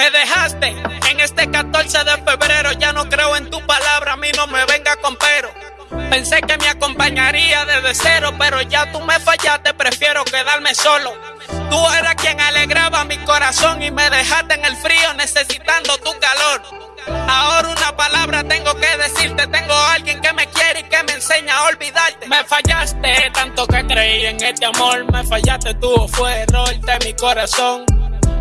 Me dejaste en este 14 de febrero, ya no creo en tu palabra, a mí no me venga con pero. Pensé que me acompañaría desde cero, pero ya tú me fallaste, prefiero quedarme solo. Tú eras quien alegraba mi corazón y me dejaste en el frío necesitando tu calor. Ahora una palabra tengo que decirte, tengo a alguien que me quiere y que me enseña a olvidarte. Me fallaste tanto que creí en este amor, me fallaste tú, fue error de mi corazón.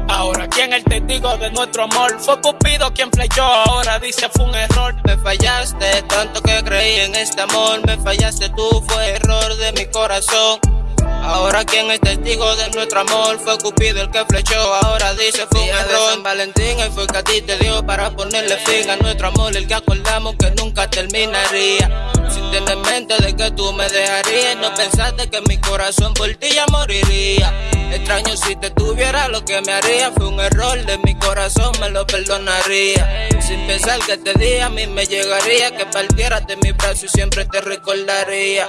Ahora, ¿quién es el testigo de nuestro amor? Fue Cupido quien flechó, ahora dice fue un error. Me fallaste, tanto que creí en este amor. Me fallaste tú, fue error de mi corazón. Ahora quien es testigo de nuestro amor fue Cupido el que flechó, ahora dice fue un error. San Valentín y fue que a ti te dio para ponerle fin a nuestro amor, el que acordamos que nunca terminaría. Sin tener en mente de que tú me dejarías, no pensaste que mi corazón por ti ya moriría. Extraño si te tuviera lo que me haría, fue un error de mi corazón, me lo perdonaría. Sin pensar que este día a mí me llegaría, que partieras de mi brazo y siempre te recordaría.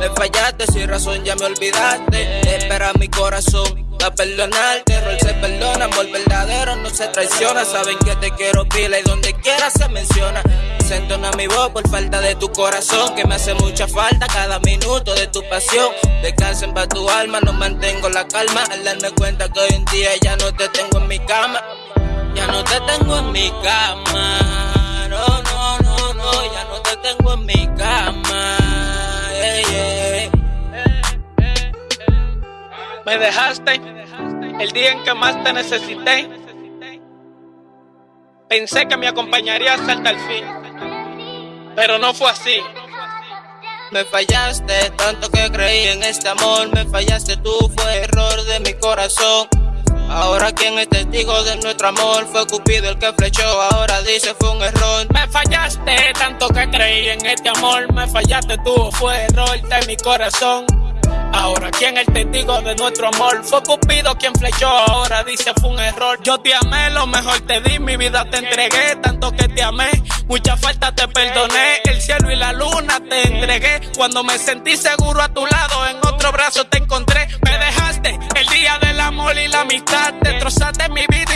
Me fallaste, sin razón ya me olvidaste. Espera mi corazón a perdonarte. Error se perdona, amor verdadero no se traiciona. Saben que te quiero pila y donde quiera se menciona. Entona mi voz por falta de tu corazón, que me hace mucha falta cada minuto de tu pasión. Descansen para tu alma, no mantengo la calma. Al darme cuenta que hoy en día ya no te tengo en mi cama. Ya no te tengo en mi cama. No, no, no, no, ya no te tengo en mi cama. Me dejaste el día en que más te necesité. Pensé que me acompañarías hasta el fin, pero no fue así. Me fallaste, tanto que creí en este amor. Me fallaste tú, fue error de mi corazón. Ahora quien es testigo de nuestro amor fue Cupido el que flechó, ahora dice fue un error. Me fallaste, tanto que creí en este amor. Me fallaste tú, fue error de mi corazón. Ahora, ¿quién es el testigo de nuestro amor? Fue Cupido quien flechó, ahora dice fue un error. Yo te amé, lo mejor te di, mi vida te entregué, tanto que te amé. Mucha falta te perdoné, el cielo y la luna te entregué. Cuando me sentí seguro a tu lado, en otro brazo te encontré. Me dejaste el día del amor y la amistad. Destrozaste mi vida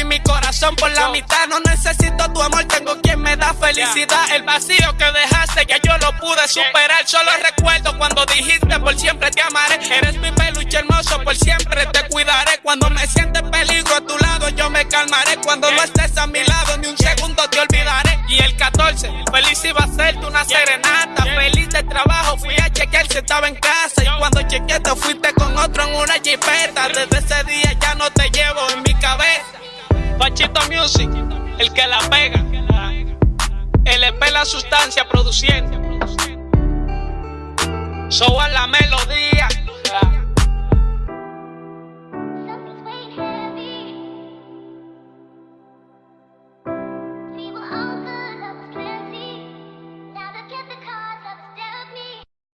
corazón por la mitad. No necesito tu amor, tengo quien me da felicidad. El vacío que dejaste, ya yo lo pude superar. Solo recuerdo cuando dijiste por siempre te amaré. Eres mi peluche hermoso, por siempre te cuidaré. Cuando me sientes peligro a tu lado, yo me calmaré. Cuando no estés a mi lado, ni un segundo te olvidaré. Y el 14, feliz iba a serte una serenata. Feliz de trabajo, fui a chequear si estaba en casa. Y cuando chequeé, te fuiste con otro en una jipeta. Desde ese día ya no te llevo en mi cabeza. Pachito Music, el que la pega. LP la sustancia produciendo. So a la melodía.